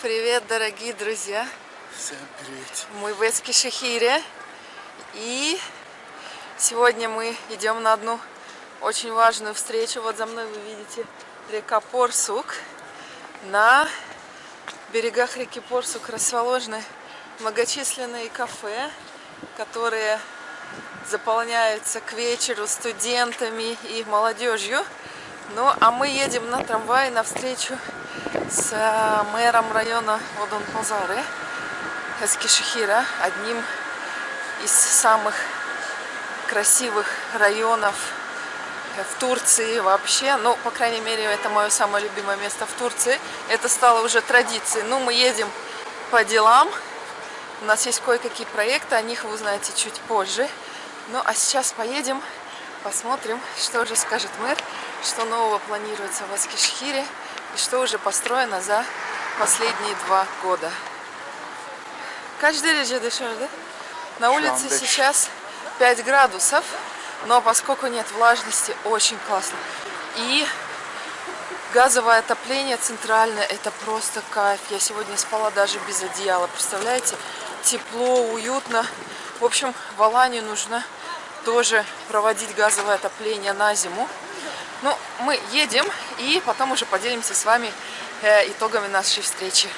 привет, дорогие друзья! Всем привет! Мы в Эскишехире. И сегодня мы идем на одну очень важную встречу. Вот за мной вы видите река Порсук. На берегах реки Порсук расположены многочисленные кафе, которые заполняются к вечеру студентами и молодежью. Ну, а мы едем на трамвае навстречу с мэром района Одон-Пазары Эскишехира, одним из самых красивых районов в Турции вообще. Ну, по крайней мере, это мое самое любимое место в Турции. Это стало уже традицией. Ну, мы едем по делам. У нас есть кое-какие проекты, о них вы узнаете чуть позже. Ну, а сейчас поедем, посмотрим, что же скажет мэр что нового планируется в Аскишхире и что уже построено за последние два года. Каждый derece dışarıda? На улице сейчас 5 градусов, но поскольку нет влажности, очень классно. И газовое отопление центральное, это просто кайф. Я сегодня спала даже без одеяла, представляете? Тепло, уютно. В общем, в Алании нужно тоже проводить газовое отопление на зиму. Ну, мы едем и потом уже поделимся с вами э, итогами нашей встречи.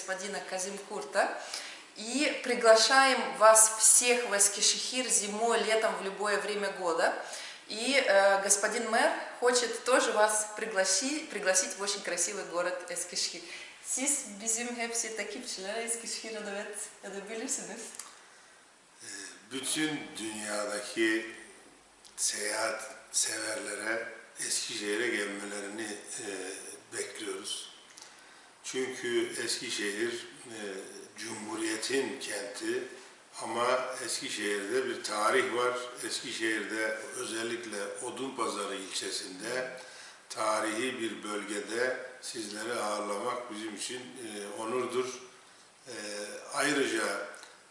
Господина Казим Курта. И приглашаем вас всех в Эскишехир зимой, летом, в любое время года. И э, господин мэр хочет тоже вас пригласить, пригласить в очень красивый город Эскишхир. Siz bizim hepsi takipçilere Eskişehir'e davet edebilirsiniz. Bütün dünyadaki seyahat severlere Eskişehir'e gelmelerini e, bekliyoruz. Çünkü Eskişehir e, Cumhuriyet'in kenti ama Eskişehir'de bir tarih var. Eskişehir'de özellikle Odunpazarı ilçesinde tarihi bir bölgede sizleri ağırlamak bizim için e, onurdur. E, ayrıca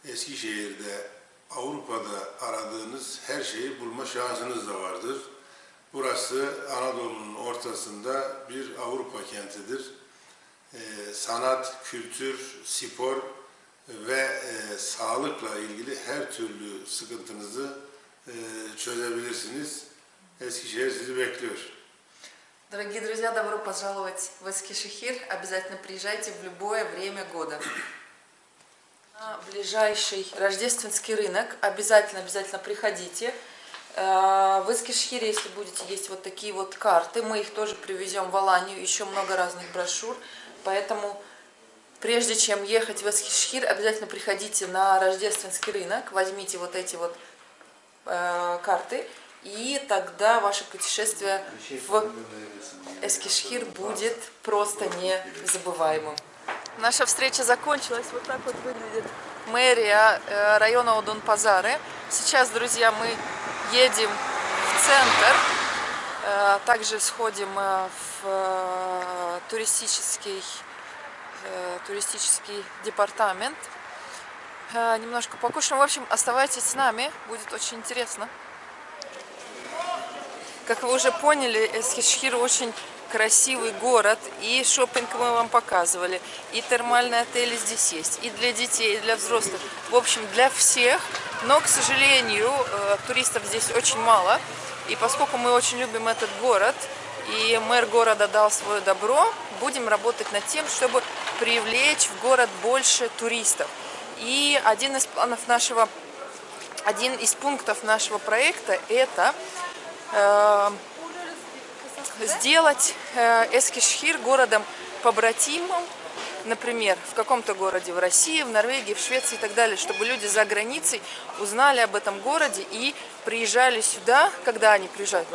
Eskişehir'de Avrupa'da aradığınız her şeyi bulma şansınız da vardır. Burası Anadolu'nun ortasında bir Avrupa kentidir. Ee, sanat, kültür, spor ve e, sağlıkla ilgili her türlü sıkıntınızı e, çözebilirsiniz. Eskişehir sizi bekliyor. Дорогие друзья, добро пожаловать в Эскишехир. Обязательно приезжайте в любое время года. На ближайший рождественский рынок обязательно, обязательно приходите. Э, в Эскишхире, если будете есть вот такие вот карты, мы их тоже привезем в Аланию, еще много разных брошюр, поэтому прежде чем ехать в Эскишхир, обязательно приходите на рождественский рынок, возьмите вот эти вот э, карты, и тогда ваше путешествие в Эскишхир будет просто незабываемым. Наша встреча закончилась, вот так вот выглядит мэрия э, района Удун-Пазары. Сейчас, друзья, мы едем в центр, также сходим э, в э, туристический, туристический департамент, немножко покушаем. В общем, оставайтесь с нами, будет очень интересно. Как вы уже поняли, Эскишхир очень красивый город, и шопинг мы вам показывали, и термальные отели здесь есть, и для детей, и для взрослых. В общем, для всех, но, к сожалению, э, туристов здесь очень мало, и поскольку мы очень любим этот город, и мэр города дал свое добро, будем работать над тем, чтобы привлечь в город больше туристов. И один из планов нашего, один из пунктов нашего проекта это э, сделать э, Эскишхир городом побратимом например, в каком-то городе в России, в Норвегии, в Швеции и так далее, чтобы люди за границей узнали об этом городе и приезжали сюда, когда они приезжают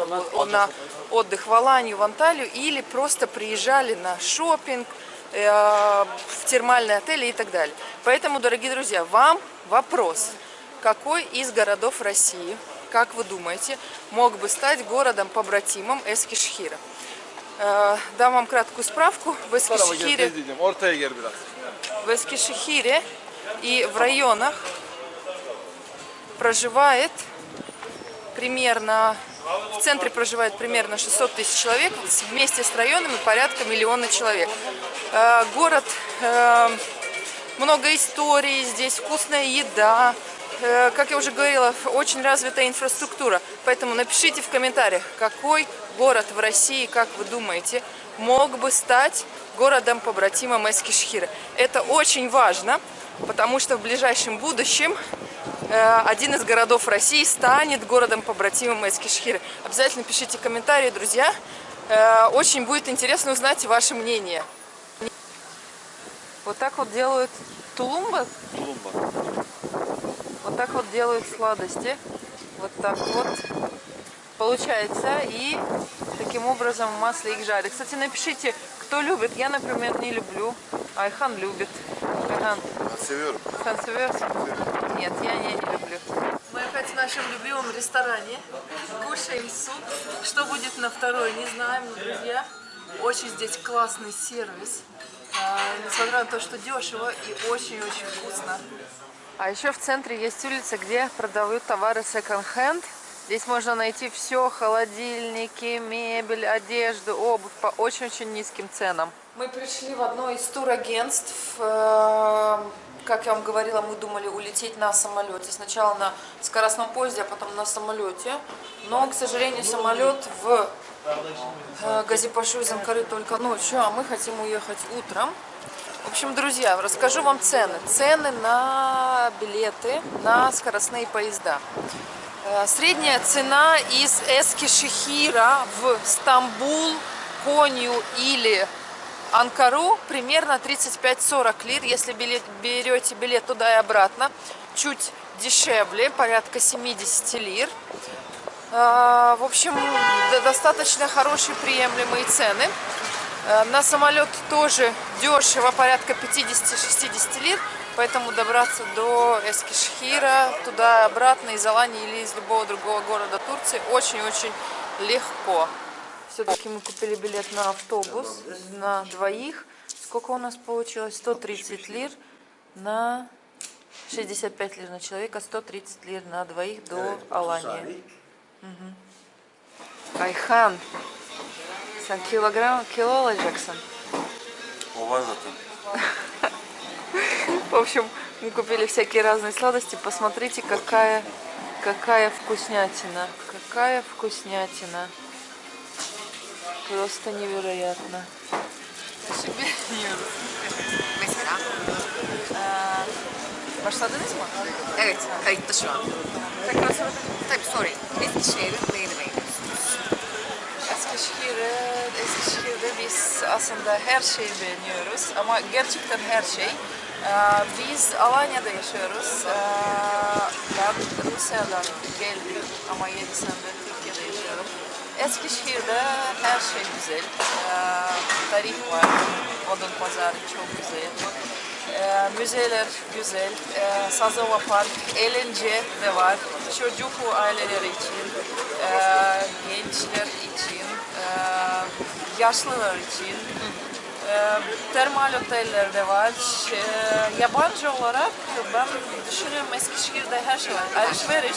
на отдых в Аланию, в Анталию, или просто приезжали на шопинг, э, в термальные отели и так далее. Поэтому, дорогие друзья, вам вопрос. Какой из городов России, как вы думаете, мог бы стать городом-побратимом Эскишхира? Э, Дам вам краткую справку. В gel biraz. в Эскишехире и в районах проживает примерно, в центре проживает примерно 600 тысяч человек, вместе с районами порядка миллиона человек. Э, Город, э, много историй, здесь вкусная еда, как я уже говорила, очень развитая инфраструктура. Поэтому напишите в комментариях, какой город в России, как вы думаете, мог бы стать городом-побратимом Эскишхира. Это очень важно, потому что в ближайшем будущем э, один из городов России станет городом-побратимом Эскишхира. Обязательно пишите комментарии, друзья. Э, Очень будет интересно узнать ваше мнение. Вот так вот делают тулумба. Tulumba. Вот так вот делают сладости. Вот так вот получается. И таким образом в масле их жарят. Кстати, напишите, кто любит. Я, например, не люблю. Айхан любит. Айхан. Sen seversin? Нет, я не, не люблю. Мы опять в нашем любимом ресторане. Кушаем суп. Что будет на второй, не знаем, но, друзья, очень здесь классный сервис. А, несмотря на то, что дешево и очень-очень вкусно. А еще в центре есть улица, где продают товары секонд-хенд. Здесь можно найти все, холодильники, мебель, одежду, обувь по очень-очень низким ценам. Мы пришли в одно из турагентств. Э, Как я вам говорила, мы думали улететь на самолете. Сначала на скоростном поезде, а потом на самолете. Но, к сожалению, самолет в э, Газипашу из Анкары только ночью, а мы хотим уехать утром. В общем, друзья, расскажу вам цены. Цены на билеты на скоростные поезда. Э, Средняя цена из Эскишехира в Стамбул, Конью или Анкару примерно 35-40 лир. Если билет- берете билет туда и обратно, чуть дешевле, порядка 70 лир. Э, В общем, достаточно хорошие приемлемые цены. Э, На самолет тоже дешево, порядка 50-60 лир. Поэтому добраться до Эскишхира, туда и обратно, из Алании или из любого другого города Турции очень-очень легко. Все-таки мы купили билет на автобус на двоих. Сколько у нас получилось? 130 лир на 65 лир на человека, 130 лир на двоих до Алании. Ayhan, sen kilogram, kilo alacaksın. O var zaten. В общем, мы купили всякие разные сладости. Посмотрите, какая, какая вкуснятина. Какая вкуснятина. Просто невероятно. Başladınız mı? Evet, kayıtta şu an. Tekrar sorabilir Tabii sorayım. Eskişehir'in neyini beğeniyorsunuz? Eskişehir'e, Eskişehir'de biz aslında her şeyi beğeniyoruz ama gerçekten her şey. Ee, Biz Alanya'da yaşıyoruz. Ee, Ben Rusya'dan geldim ama 7 senedir Türkiye'de yaşıyorum. Eskişehir'de her şey güzel. Ee, Tarih var, odun pazarı çok güzel. Müzeler güzel, Sazova Park, eğlence de var, çocuk aileleri için, gençler için, yaşlılar için, ee, termal oteller de var. Ee, yabancı olarak ben düşünüyorum Eskişehir'de her şey var. Alışveriş,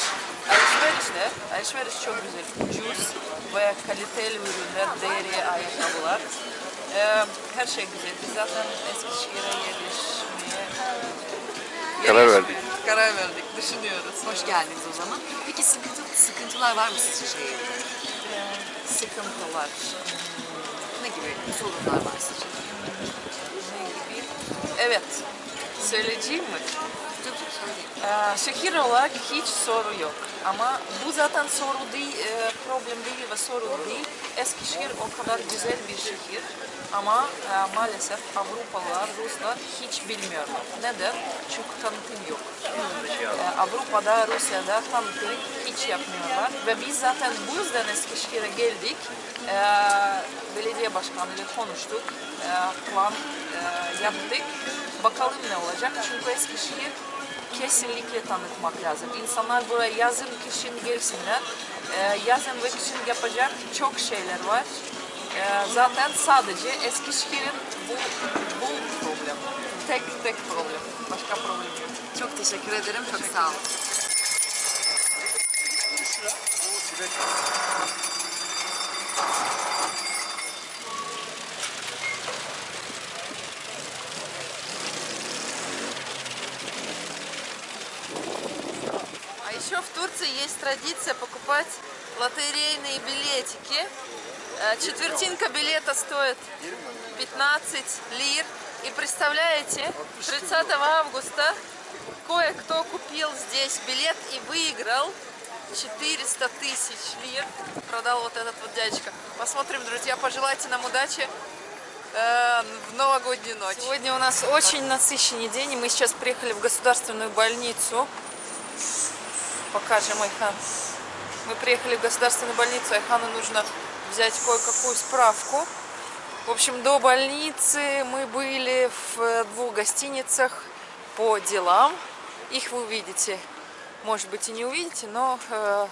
alışverişte, alışveriş çok güzel, ucuz ve kaliteli ürünler, deri ayakkabılar. Ee, her şey güzel. Biz zaten Eskişehir'e yerleşmeye Karar verdik. Karar verdik. Düşünüyoruz. Hoş geldiniz o zaman. Peki sıkıntı, sıkıntılar var mı sizce şehirde? Sıkıntılar. Ne gibi sorunlar var sizce? Ne gibi? Evet. Söyleyeceğim mi? Ee, şehir olarak hiç soru yok. Ama bu zaten soru değil, e, problem değil ve sorun değil. Eskişehir o kadar güzel bir şehir. Ama e, maalesef Avrupalılar, Ruslar hiç bilmiyorlar. Neden? Çünkü tanıtım yok. E, Avrupa'da, Rusya'da tanıtım hiç yapmıyorlar. Ve biz zaten bu yüzden Eskişehir'e geldik. E, belediye başkanıyla konuştuk. E, plan e, yaptık. Bakalım ne olacak. Çünkü Eskişehir kesinlikle tanıtmak lazım. İnsanlar buraya yazın, kışın gelsinler. Ee, yazın ve kışın yapacak çok şeyler var. Ee, zaten sadece Eskişehir'in bu, bu problem. Tek tek problem. Başka problem yok. Çok teşekkür ederim. Çok sağ olun. А еще в Турции есть традиция покупать лотерейные билетики. Э, Четвертинка билета стоит 15 лир. И представляете, 30 августа кое-кто купил здесь билет и выиграл 400 тысяч лир. Продал вот этот вот дядечка. Посмотрим, друзья, пожелайте нам удачи э, в новогоднюю ночь. Сегодня у нас очень насыщенный день, и мы сейчас приехали в государственную больницу. Покажем Айхан. Мы приехали в государственную больницу, Айхану нужно взять кое-какую справку. В общем, до больницы мы были в двух гостиницах по делам. Их вы увидите, может быть и не увидите, но э,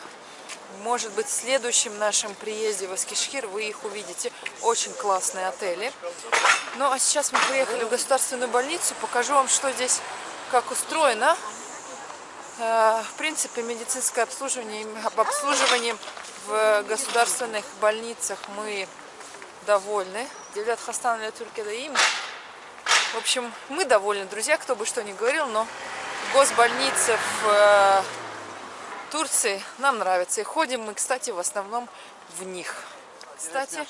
может быть в следующем нашем приезде в Эскишхир вы их увидите. Очень классные отели. Ну а сейчас мы приехали в государственную больницу. Покажу вам, что здесь, как устроено. Э, В принципе, медицинское обслуживание, об в государственных больницах мы довольны. Девлят Хастан или Туркеда им. В общем, мы довольны, друзья, кто бы что ни говорил, но госбольницы в э, Турции нам нравятся. И ходим мы, кстати, в основном в них. Кстати,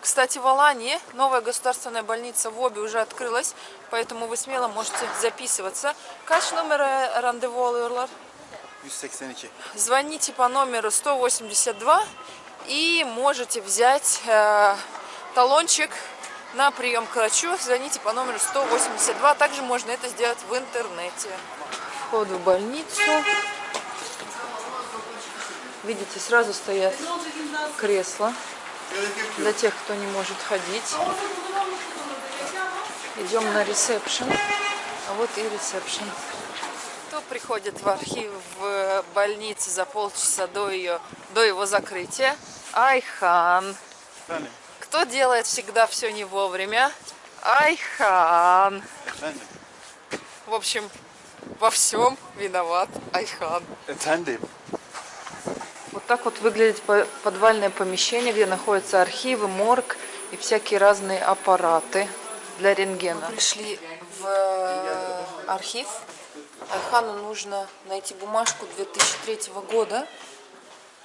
кстати, в Алании новая государственная больница в Обе уже открылась, поэтому вы смело можете записываться. Kaç numara randevu alıyorlar? 182. Звоните по номеру 182 и можете взять э, талончик на прием к врачу. Звоните по номеру 182. Также можно это сделать в интернете. Вход в больницу. Видите, сразу стоят кресла для тех, кто не может ходить. Идем на ресепшн. А вот и ресепшн. Приходит в архив в больнице за полчаса до, ее, до его закрытия? Айхан. Кто делает всегда все не вовремя? Айхан. В общем, во всем виноват Айхан. Вот так вот выглядит по- подвальное помещение, где находятся архивы, морг и всякие разные аппараты для рентгена. Мы пришли в э, архив. Айхану нужно найти бумажку 2003 года,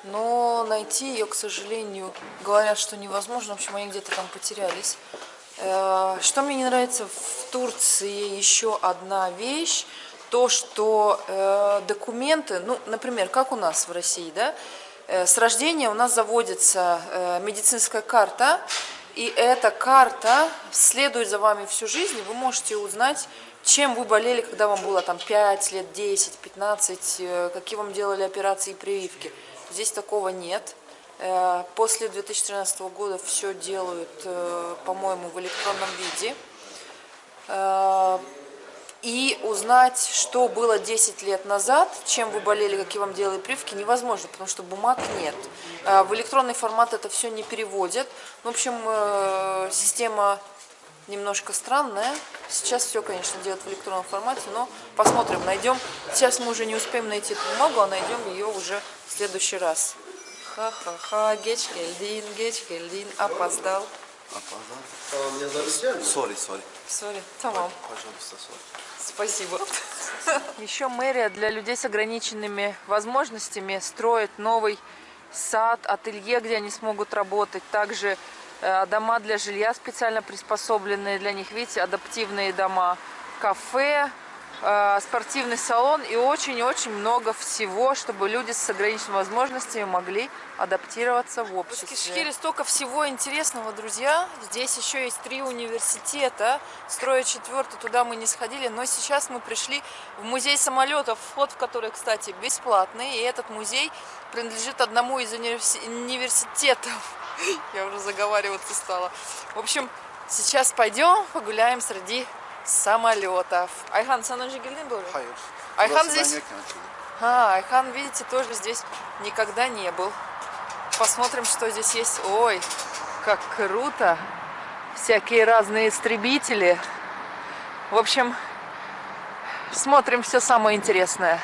но найти ее, к сожалению, говорят, что невозможно. В общем, они где-то там потерялись. Э, Что мне не нравится в Турции еще одна вещь, то, что э, документы, ну, например, как у нас в России, да, э, с рождения у нас заводится медицинская карта, и эта карта следует за вами всю жизнь, вы можете узнать, чем вы болели, когда вам было там 5 лет, 10, 15, э, какие вам делали операции и прививки. Здесь такого нет. Э, После 2013 года все делают, э, по-моему, в электронном виде. И узнать, что было 10 лет назад, чем вы болели, какие вам делали прививки, невозможно, потому что бумаг нет. В электронный формат это все не переводят. В общем, система немножко странная. Сейчас все, конечно, делают в электронном формате, но посмотрим, найдем. Сейчас мы уже не успеем найти эту бумагу, а найдем ее уже в следующий раз. Ха-ха-ха, геч гельдин, геч гельдин, опоздал. Sorry, sorry. Сори, tamam. Пожалуйста, sorry. Спасибо. Еще мэрия для людей с ограниченными возможностями строит новый сад, ателье, где они смогут работать. Также дома для жилья специально приспособленные для них. Видите, адаптивные дома. Кафе, э, спортивный салон и очень-очень много всего, чтобы люди с ограниченными возможностями могли адаптироваться в обществе. В Кишкире столько всего интересного, друзья. Здесь еще есть три университета. Строя четвертый, туда мы не сходили, но сейчас мы пришли в музей самолетов, вход в который, кстати, бесплатный. И этот музей принадлежит одному из универси- университетов. Я уже заговариваться стала. В общем, сейчас пойдем погуляем среди самолетов. Айхан, böyle? Hayır. Ayhan Burası ben здесь... А, Айхан, видите, тоже здесь никогда не был. Посмотрим, что здесь есть. Ой, как круто. Всякие разные истребители. В общем, смотрим все самое интересное.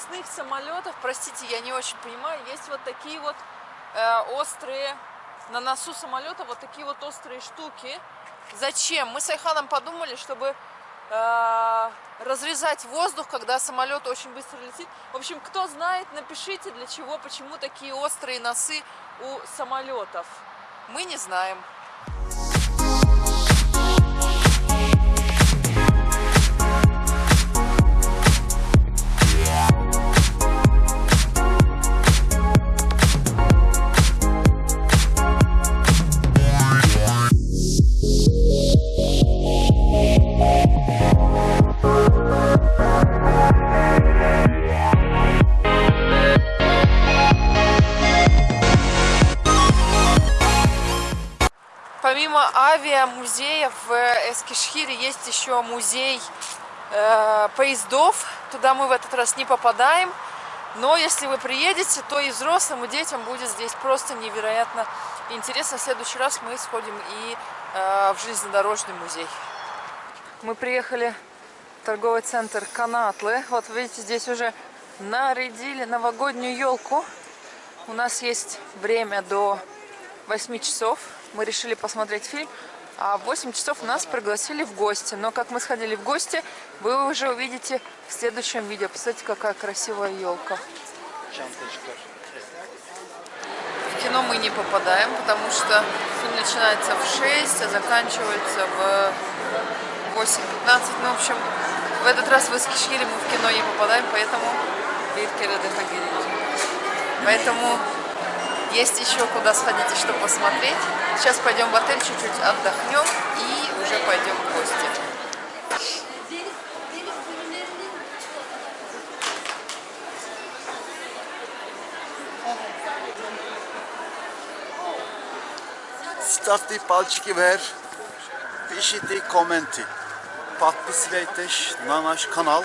Скоростных самолетов, простите, я не очень понимаю, есть вот такие вот э, острые, на носу самолета вот такие вот острые штуки. Зачем? Мы с Айханом подумали, чтобы э, разрезать воздух, когда самолет очень быстро летит. В общем, кто знает, напишите, для чего, почему такие острые носы у самолетов. Мы не знаем. Помимо авиамузея в Эскишхире есть еще музей э, поездов. Туда мы в этот раз не попадаем. Но если вы приедете, то и взрослым, и детям будет здесь просто невероятно интересно. В следующий раз мы сходим и э, в железнодорожный музей. Мы приехали в торговый центр Канатлы. Вот видите, здесь уже нарядили новогоднюю елку. У нас есть время до 8 часов. Мы решили посмотреть фильм. А в 8 часов нас пригласили в гости. Но как мы сходили в гости, вы уже увидите в следующем видео. Посмотрите, какая красивая елка. В кино мы не попадаем, потому что фильм начинается в 6, а заканчивается в 8.15. Ну, в общем, в этот раз в Эскишхире мы в кино не попадаем, поэтому Поэтому есть еще куда сходить и что посмотреть. Сейчас пойдем в отель, чуть-чуть отдохнем и уже пойдем в гости. Ставьте пальчики вверх, пишите комменты. Подписывайтесь на наш канал.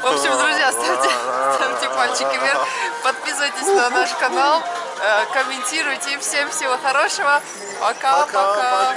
В общем, друзья, ставьте, ставьте пальчики вверх, подписывайтесь на наш канал, комментируйте. Всем всего хорошего. Пока-пока.